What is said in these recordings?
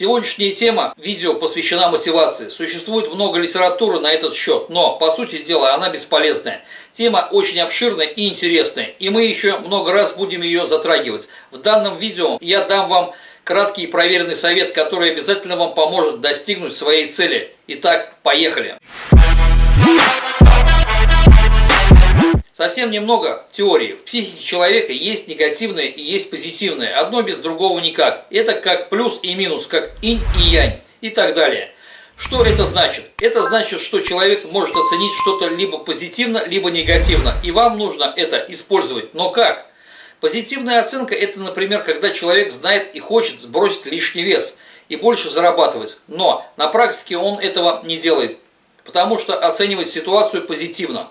Сегодняшняя тема видео посвящена мотивации. Существует много литературы на этот счет, но, по сути дела, она бесполезная. Тема очень обширная и интересная, и мы еще много раз будем ее затрагивать. В данном видео я дам вам краткий и проверенный совет, который обязательно вам поможет достигнуть своей цели. Итак, поехали! Совсем немного теории. В психике человека есть негативное и есть позитивное. Одно без другого никак. Это как плюс и минус, как инь и янь и так далее. Что это значит? Это значит, что человек может оценить что-то либо позитивно, либо негативно. И вам нужно это использовать. Но как? Позитивная оценка – это, например, когда человек знает и хочет сбросить лишний вес и больше зарабатывать. Но на практике он этого не делает, потому что оценивает ситуацию позитивно.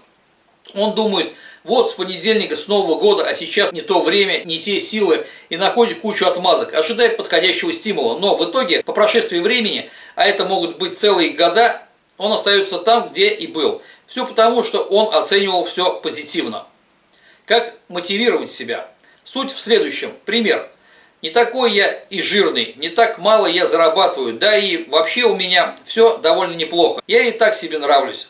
Он думает, вот с понедельника, с Нового года, а сейчас не то время, не те силы, и находит кучу отмазок, ожидает подходящего стимула. Но в итоге, по прошествии времени, а это могут быть целые года, он остается там, где и был. Все потому, что он оценивал все позитивно. Как мотивировать себя? Суть в следующем. Пример. Не такой я и жирный, не так мало я зарабатываю, да и вообще у меня все довольно неплохо. Я и так себе нравлюсь.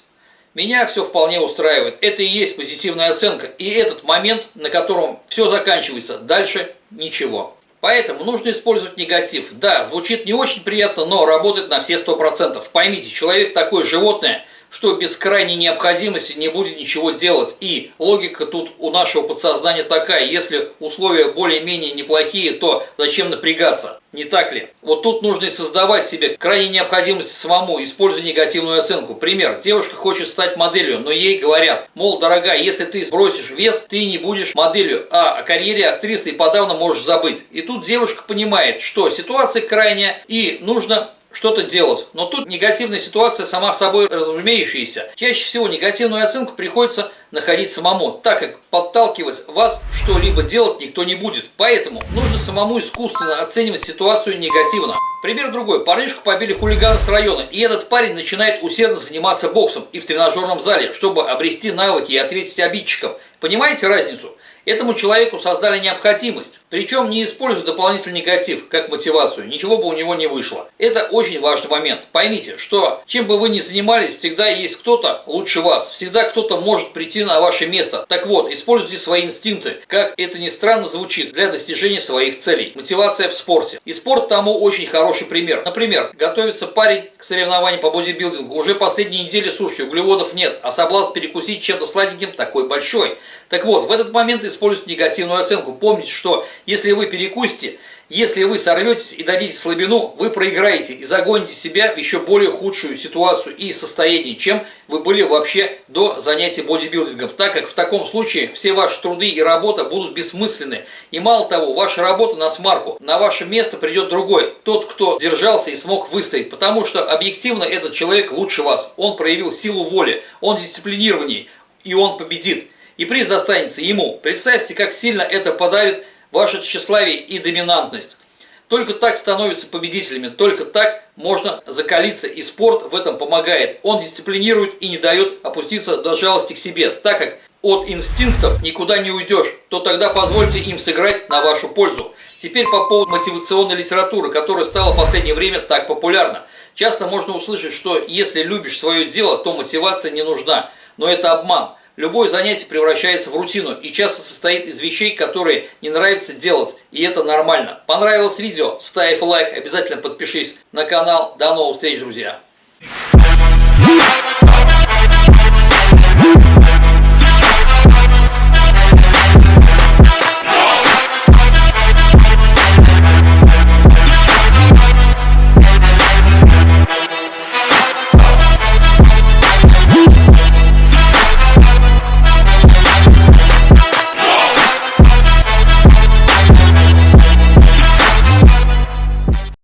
Меня все вполне устраивает. Это и есть позитивная оценка. И этот момент, на котором все заканчивается. Дальше ничего. Поэтому нужно использовать негатив. Да, звучит не очень приятно, но работает на все 100%. Поймите, человек такое животное – что без крайней необходимости не будет ничего делать. И логика тут у нашего подсознания такая, если условия более-менее неплохие, то зачем напрягаться? Не так ли? Вот тут нужно и создавать себе крайней необходимости самому, используя негативную оценку. Пример. Девушка хочет стать моделью, но ей говорят, мол, дорогая, если ты сбросишь вес, ты не будешь моделью, а о карьере актрисы и подавно можешь забыть. И тут девушка понимает, что ситуация крайняя и нужно что-то делать. Но тут негативная ситуация сама собой разумеющаяся. Чаще всего негативную оценку приходится находить самому, так как подталкивать вас что-либо делать никто не будет. Поэтому нужно самому искусственно оценивать ситуацию негативно. Пример другой. Парнишку побили хулиганы с района, и этот парень начинает усердно заниматься боксом и в тренажерном зале, чтобы обрести навыки и ответить обидчикам. Понимаете разницу? Этому человеку создали необходимость, причем не используя дополнительный негатив как мотивацию, ничего бы у него не вышло. Это очень важный момент. Поймите, что чем бы вы ни занимались, всегда есть кто-то лучше вас, всегда кто-то может прийти на ваше место. Так вот, используйте свои инстинкты, как это ни странно звучит, для достижения своих целей. Мотивация в спорте. И спорт тому очень хороший пример. Например, готовится парень к соревнованию по бодибилдингу, уже последние недели сушки, углеводов нет, а соблазн перекусить чем-то сладеньким такой большой. Так вот, в этот момент используйте негативную оценку. Помните, что если вы перекусите, если вы сорветесь и дадите слабину, вы проиграете и загоните себя в еще более худшую ситуацию и состояние, чем вы были вообще до занятия бодибилдингом, так как в таком случае все ваши труды и работа будут бессмысленны. И мало того, ваша работа на смарку, на ваше место придет другой, тот, кто держался и смог выстоять, потому что объективно этот человек лучше вас, он проявил силу воли, он дисциплинированней, и он победит и приз достанется ему. Представьте, как сильно это подавит ваше тщеславие и доминантность. Только так становятся победителями, только так можно закалиться, и спорт в этом помогает. Он дисциплинирует и не дает опуститься до жалости к себе, так как от инстинктов никуда не уйдешь, то тогда позвольте им сыграть на вашу пользу. Теперь по поводу мотивационной литературы, которая стала в последнее время так популярна. Часто можно услышать, что если любишь свое дело, то мотивация не нужна. Но это обман. Любое занятие превращается в рутину и часто состоит из вещей, которые не нравится делать, и это нормально. Понравилось видео? Ставь лайк, обязательно подпишись на канал. До новых встреч, друзья!